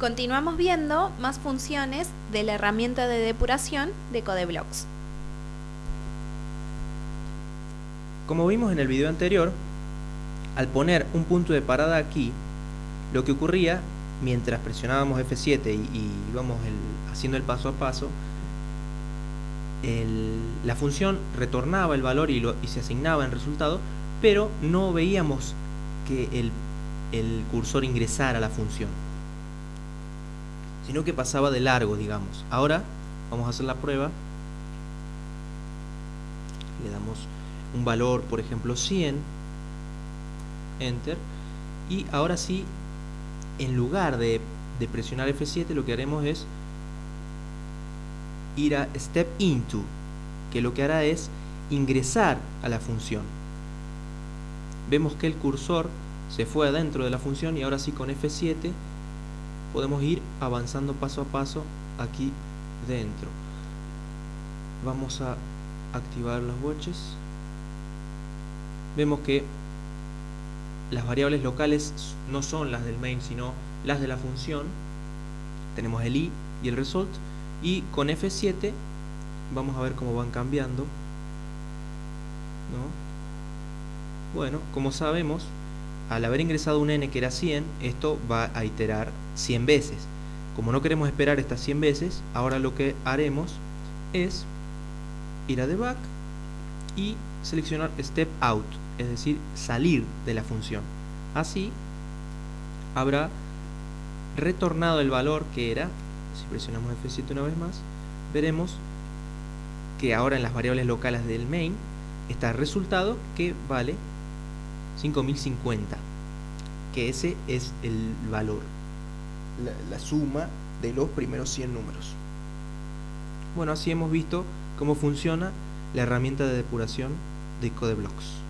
Continuamos viendo más funciones de la herramienta de depuración de CodeBlocks. Como vimos en el video anterior, al poner un punto de parada aquí, lo que ocurría mientras presionábamos F7 y, íbamos haciendo el paso a paso, la función retornaba el valor y, se asignaba en resultado, pero no veíamos que el cursor ingresara a la función sino que pasaba de largo, digamos. Ahora vamos a hacer la prueba. Le damos un valor, por ejemplo, 100. Enter. Y ahora sí, en lugar de, presionar F7, lo que haremos es ir a Step Into, que lo que hará es ingresar a la función. Vemos que el cursor se fue adentro de la función y ahora sí con F7 podemos ir avanzando paso a paso aquí dentro. Vamos a activar los watches. Vemos que las variables locales no son las del main sino las de la función. Tenemos el i y el result. Y con F7 vamos a ver cómo van cambiando bueno como sabemos al haber ingresado un n que era 100, esto va a iterar 100 veces. Como no queremos esperar estas 100 veces, ahora lo que haremos es ir a debug y seleccionar step out, es decir, salir de la función. Así habrá retornado el valor que era, si presionamos F7 una vez más, veremos que ahora en las variables locales del main está el resultado que vale 5050 que ese es el valor la, suma de los primeros 100 números. Bueno así hemos visto cómo funciona la herramienta de depuración de CodeBlocks